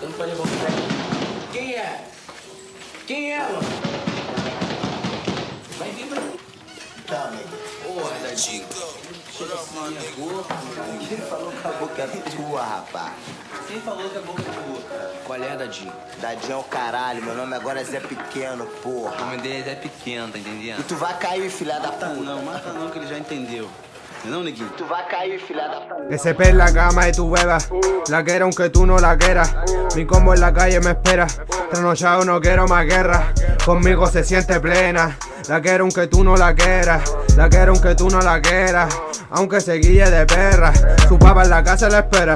Eu não falei. Quem é? Quem é, mano? Vai vir pra mim. Tá, nego. Porra, da Chico. Chega assim, a boca. Quem falou que a boca é tua, rapaz? Quem falou que a boca é tua, cara? Qual é, Dadinho? Dadinho é o caralho, meu nome agora é Zé Pequeno, O porra. nome dele é pequeno, tá E entendendo? tu vai cair, filha da puta. não, mata não, que ele já entendeu. Não, neguinho? Tu vai cair, filha da puta. Ese en la cama y tu beba. La quiero aunque tú no la quieras. Mi combo en la calle me espera. Trasnochado no quiero más guerra. Conmigo se siente plena. La quiero aunque tú no la quieras. La quiero aunque tú no la quieras. Aunque se guíe de perra. Su papá en la casa la espera.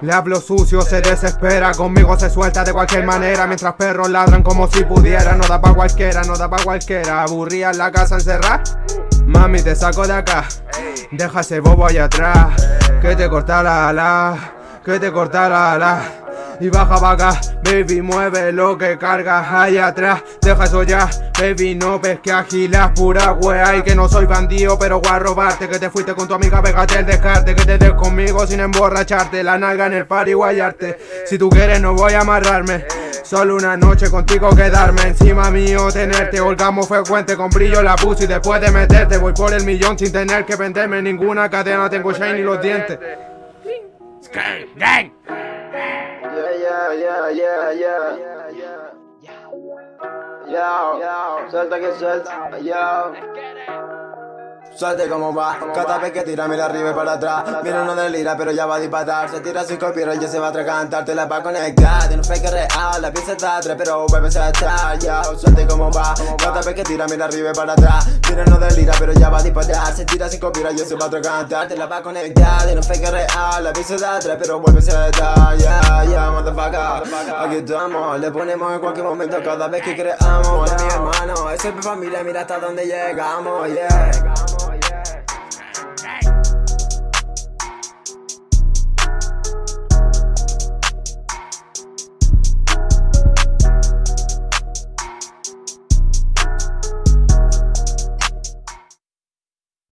Le hablo sucio, se desespera. Conmigo se suelta de cualquier manera. Mientras perros ladran como si pudiera No da pa' cualquiera, no da pa' cualquiera. Aburría en la casa encerrada Mami, te saco de acá. Deja ese bobo allá atrás. Que te corta la ala. Que te corta la ala. Y baja acá, baby, mueve lo que cargas allá atrás. Deja eso ya, baby, no ves que agilas pura wea. Y que no soy bandido, pero voy a robarte. Que te fuiste con tu amiga, pégate el descarte. Que te des conmigo sin emborracharte. La nalga en el par y guayarte. Si tú quieres, no voy a amarrarme. Solo una noche contigo quedarme encima mío, tenerte Holgamos frecuente con brillo la puse y después de meterte Voy por el millón sin tener que venderme ninguna cadena. Tengo shine y los dientes. Gang, Yeah, yeah, yeah, yeah, yeah. Yo, yo, suelta que suelta, yo. Suelte como va, cada vez que tira mira arriba y para atrás. Mira uno delira pero ya va a disparar. Se tira sin copiar ya se va a atragantar. Te la va a conectar, tiene un fake real La pieza está atrás pero vuelve a estar Yo, suelte como va, cada vez que tira mira arriba y para atrás. Mira uno delira pero ya va a disparar. Se tira sin copiar ya se va a atragantar. Te la va a conectar, tiene un fake real La pieza está atrás pero vuelve a estar Yeah, yeah, motherfucker. Aquí estamos, le ponemos en cualquier momento. Cada vez que creamos, es mi hermano Es mi familia, mira hasta dónde llegamos, yeah